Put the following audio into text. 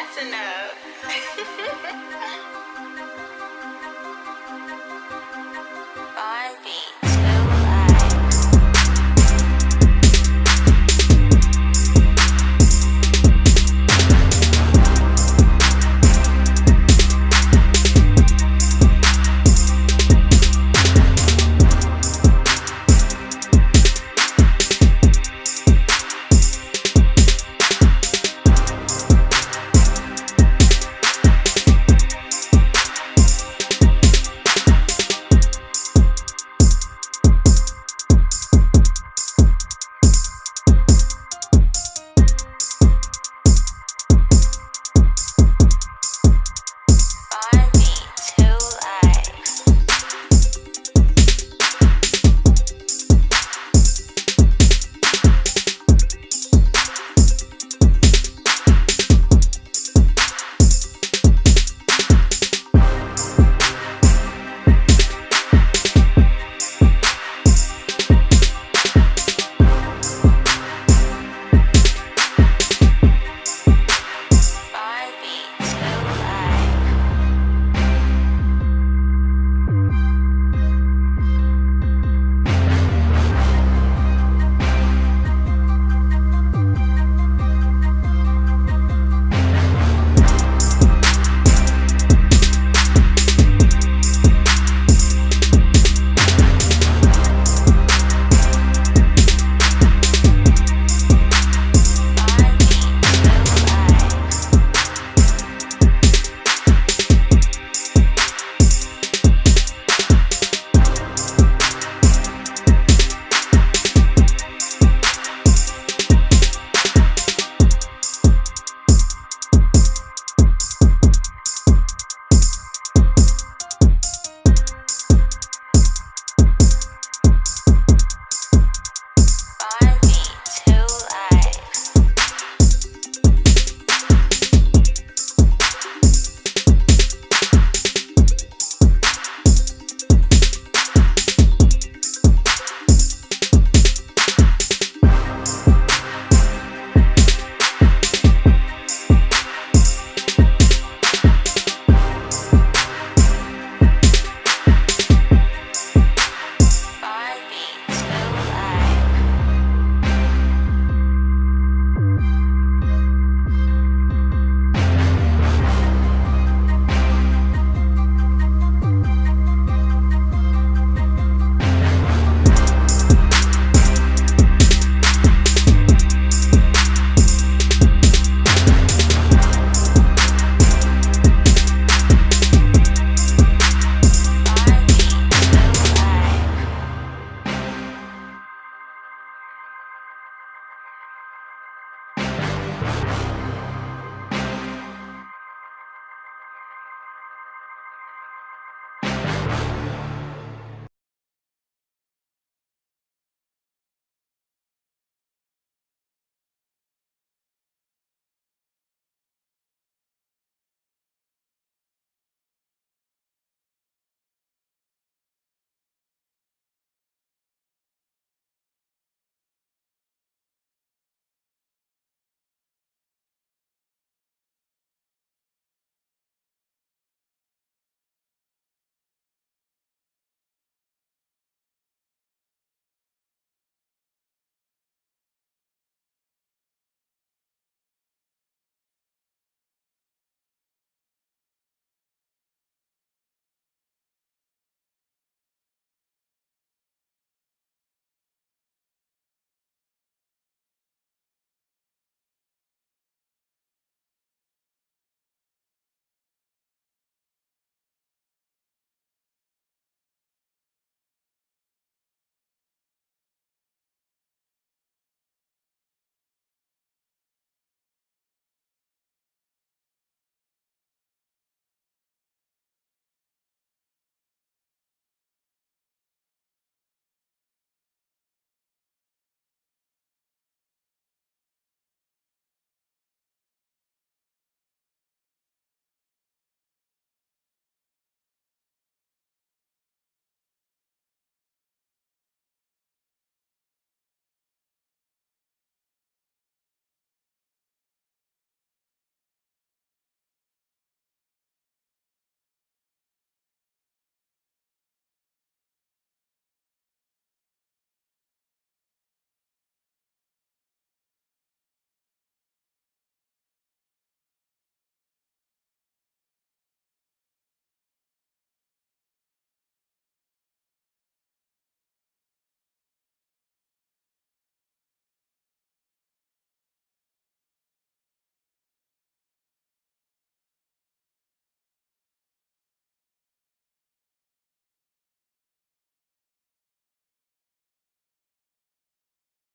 That's enough.